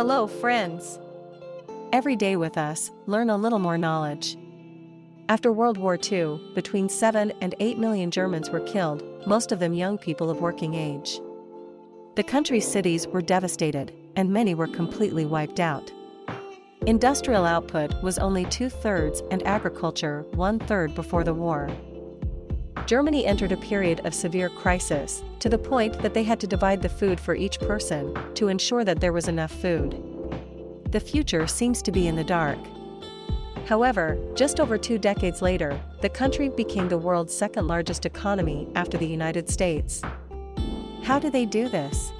Hello, friends. Every day with us, learn a little more knowledge. After World War II, between 7 and 8 million Germans were killed, most of them young people of working age. The country's cities were devastated, and many were completely wiped out. Industrial output was only two-thirds and agriculture one-third before the war. Germany entered a period of severe crisis, to the point that they had to divide the food for each person, to ensure that there was enough food. The future seems to be in the dark. However, just over two decades later, the country became the world's second largest economy after the United States. How did they do this?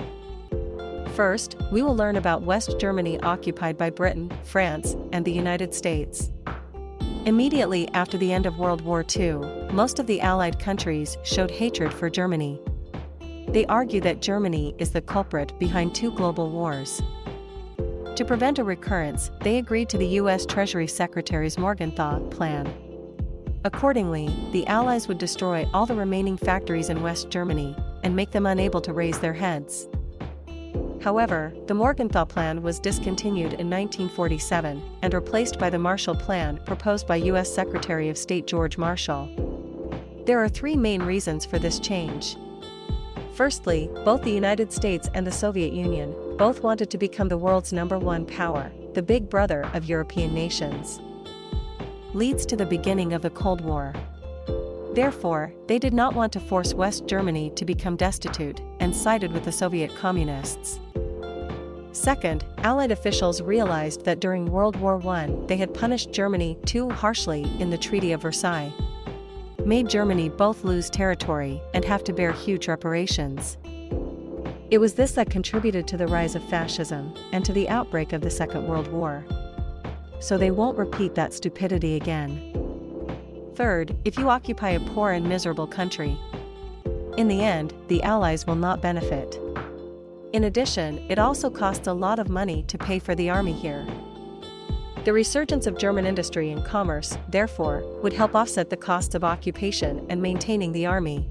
First, we will learn about West Germany occupied by Britain, France, and the United States. Immediately after the end of World War II, most of the Allied countries showed hatred for Germany. They argue that Germany is the culprit behind two global wars. To prevent a recurrence, they agreed to the U.S. Treasury Secretary's Morgenthau Plan. Accordingly, the Allies would destroy all the remaining factories in West Germany and make them unable to raise their heads. However, the Morgenthau Plan was discontinued in 1947 and replaced by the Marshall Plan proposed by U.S. Secretary of State George Marshall. There are three main reasons for this change. Firstly, both the United States and the Soviet Union both wanted to become the world's number one power, the big brother of European nations. Leads to the beginning of the Cold War. Therefore, they did not want to force West Germany to become destitute and sided with the Soviet communists. Second, Allied officials realized that during World War I they had punished Germany too harshly in the Treaty of Versailles. Made Germany both lose territory and have to bear huge reparations. It was this that contributed to the rise of fascism and to the outbreak of the Second World War. So they won't repeat that stupidity again. Third, if you occupy a poor and miserable country, in the end, the Allies will not benefit. In addition, it also costs a lot of money to pay for the army here. The resurgence of German industry and commerce, therefore, would help offset the costs of occupation and maintaining the army.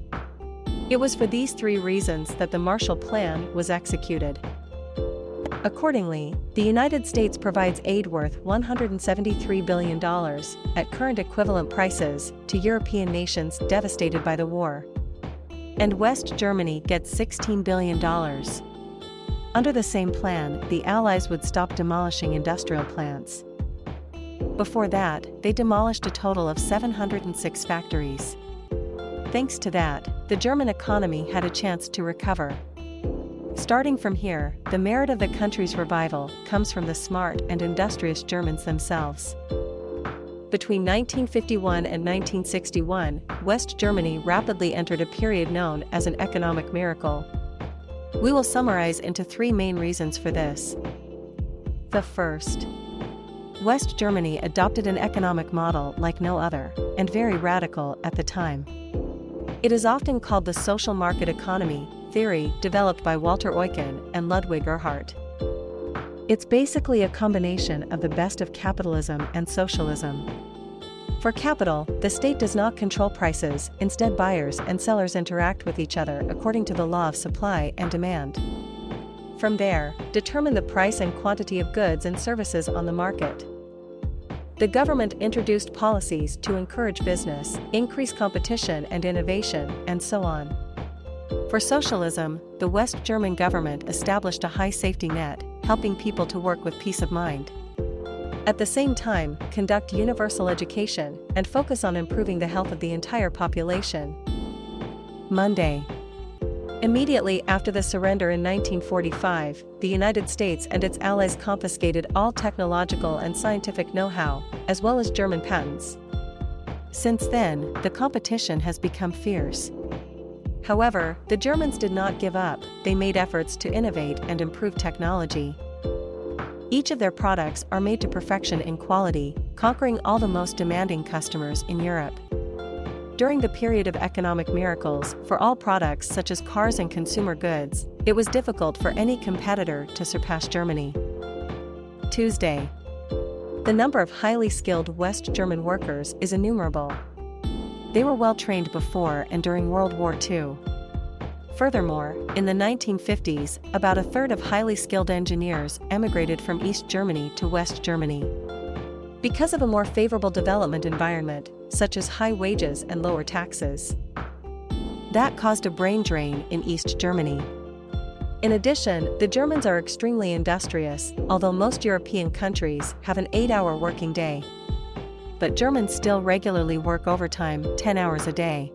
It was for these three reasons that the Marshall Plan was executed. Accordingly, the United States provides aid worth $173 billion, at current equivalent prices, to European nations devastated by the war. And West Germany gets $16 billion. Under the same plan, the Allies would stop demolishing industrial plants. Before that, they demolished a total of 706 factories. Thanks to that, the German economy had a chance to recover. Starting from here, the merit of the country's revival comes from the smart and industrious Germans themselves. Between 1951 and 1961, West Germany rapidly entered a period known as an economic miracle. We will summarize into three main reasons for this. The first. West Germany adopted an economic model like no other, and very radical at the time. It is often called the social market economy theory developed by Walter Eucken and Ludwig Erhard. It's basically a combination of the best of capitalism and socialism. For capital, the state does not control prices, instead buyers and sellers interact with each other according to the law of supply and demand. From there, determine the price and quantity of goods and services on the market. The government introduced policies to encourage business, increase competition and innovation, and so on. For socialism, the West German government established a high safety net, helping people to work with peace of mind. At the same time, conduct universal education and focus on improving the health of the entire population. Monday. Immediately after the surrender in 1945, the United States and its allies confiscated all technological and scientific know-how, as well as German patents. Since then, the competition has become fierce. However, the Germans did not give up, they made efforts to innovate and improve technology. Each of their products are made to perfection in quality, conquering all the most demanding customers in Europe. During the period of economic miracles, for all products such as cars and consumer goods, it was difficult for any competitor to surpass Germany. Tuesday. The number of highly skilled West German workers is innumerable. They were well trained before and during World War II. Furthermore, in the 1950s, about a third of highly skilled engineers emigrated from East Germany to West Germany. Because of a more favorable development environment, such as high wages and lower taxes. That caused a brain drain in East Germany. In addition, the Germans are extremely industrious, although most European countries have an 8-hour working day. But Germans still regularly work overtime 10 hours a day.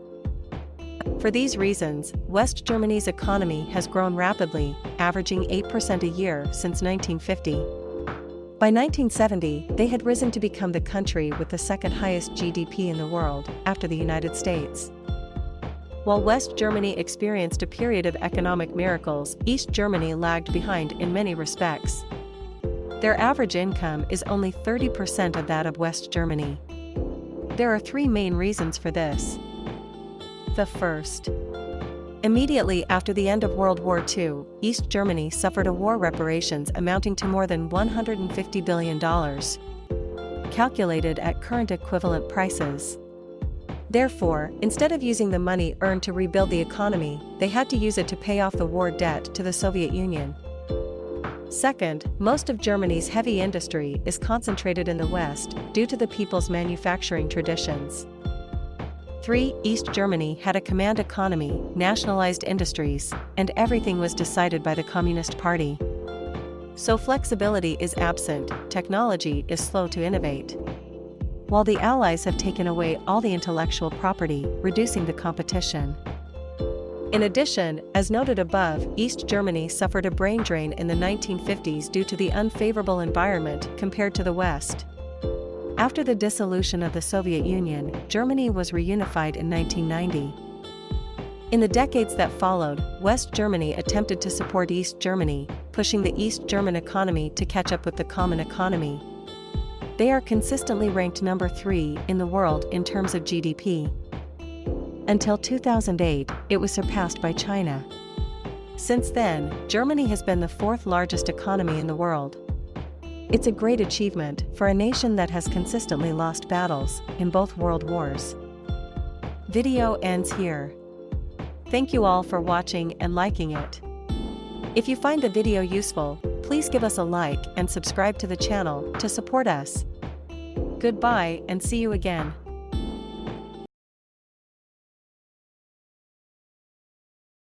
For these reasons, West Germany's economy has grown rapidly, averaging 8% a year since 1950. By 1970, they had risen to become the country with the second highest GDP in the world, after the United States. While West Germany experienced a period of economic miracles, East Germany lagged behind in many respects. Their average income is only 30% of that of West Germany. There are three main reasons for this. The first. Immediately after the end of World War II, East Germany suffered a war reparations amounting to more than $150 billion. Calculated at current equivalent prices. Therefore, instead of using the money earned to rebuild the economy, they had to use it to pay off the war debt to the Soviet Union. Second, most of Germany's heavy industry is concentrated in the West due to the people's manufacturing traditions. 3. East Germany had a command economy, nationalized industries, and everything was decided by the Communist Party. So flexibility is absent, technology is slow to innovate while the Allies have taken away all the intellectual property, reducing the competition. In addition, as noted above, East Germany suffered a brain drain in the 1950s due to the unfavorable environment compared to the West. After the dissolution of the Soviet Union, Germany was reunified in 1990. In the decades that followed, West Germany attempted to support East Germany, pushing the East German economy to catch up with the common economy, they are consistently ranked number 3 in the world in terms of GDP. Until 2008, it was surpassed by China. Since then, Germany has been the fourth largest economy in the world. It's a great achievement for a nation that has consistently lost battles in both world wars. Video ends here. Thank you all for watching and liking it. If you find the video useful, Please give us a like and subscribe to the channel to support us. Goodbye and see you again.